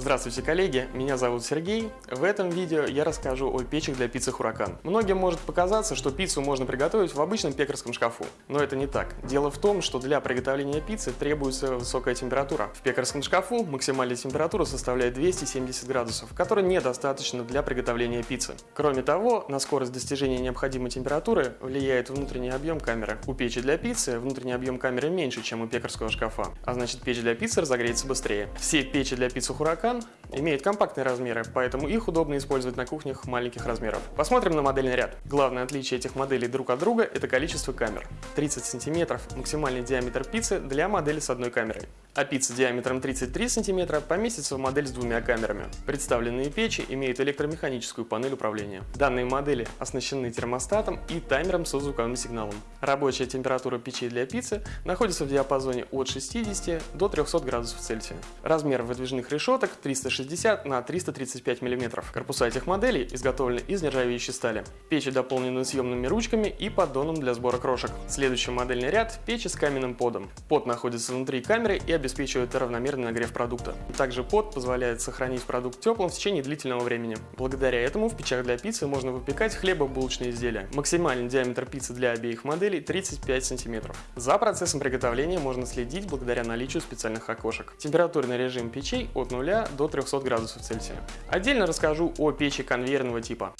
Здравствуйте, коллеги! Меня зовут Сергей. В этом видео я расскажу о печах для пиццы Хуракан. Многим может показаться, что пиццу можно приготовить в обычном пекарском шкафу. Но это не так. Дело в том, что для приготовления пиццы требуется высокая температура. В пекарском шкафу максимальная температура составляет 270 градусов, которой недостаточно для приготовления пиццы. Кроме того, на скорость достижения необходимой температуры влияет внутренний объем камеры. У печи для пиццы внутренний объем камеры меньше, чем у пекарского шкафа, а значит печь для пиццы разогреется быстрее. Все печи для пиццы Хуракан Vulcan имеет компактные размеры, поэтому их удобно использовать на кухнях маленьких размеров. Посмотрим на модельный ряд. Главное отличие этих моделей друг от друга – это количество камер. 30 см – максимальный диаметр пиццы для модели с одной камерой а пицца диаметром 33 см поместится в модель с двумя камерами. Представленные печи имеют электромеханическую панель управления. Данные модели оснащены термостатом и таймером со звуковым сигналом. Рабочая температура печей для пиццы находится в диапазоне от 60 до 300 градусов Цельсия. Размер выдвижных решеток 360 на 335 мм. Корпуса этих моделей изготовлены из нержавеющей стали. Печи дополнены съемными ручками и поддоном для сбора крошек. Следующий модельный ряд – печи с каменным подом. Под находится внутри камеры и обеспечивает обеспечивает равномерный нагрев продукта. Также под позволяет сохранить продукт теплым в течение длительного времени. Благодаря этому в печах для пиццы можно выпекать хлебобулочные изделия. Максимальный диаметр пиццы для обеих моделей 35 см. За процессом приготовления можно следить благодаря наличию специальных окошек. Температурный режим печей от 0 до 300 градусов Цельсия. Отдельно расскажу о печи конвейерного типа.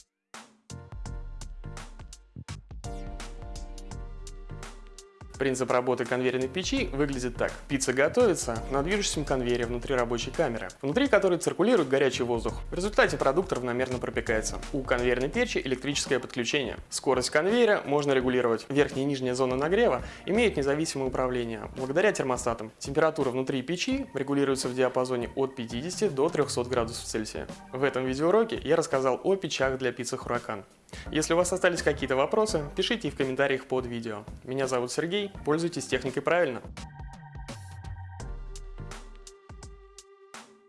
Принцип работы конвейерной печи выглядит так. Пицца готовится на движущемся конвейере внутри рабочей камеры, внутри которой циркулирует горячий воздух. В результате продукт равномерно пропекается. У конвейерной печи электрическое подключение. Скорость конвейера можно регулировать. Верхняя и нижняя зона нагрева имеют независимое управление благодаря термостатам. Температура внутри печи регулируется в диапазоне от 50 до 300 градусов Цельсия. В этом видеоуроке я рассказал о печах для пиццы Хуракан. Если у вас остались какие-то вопросы, пишите их в комментариях под видео. Меня зовут Сергей, пользуйтесь техникой правильно.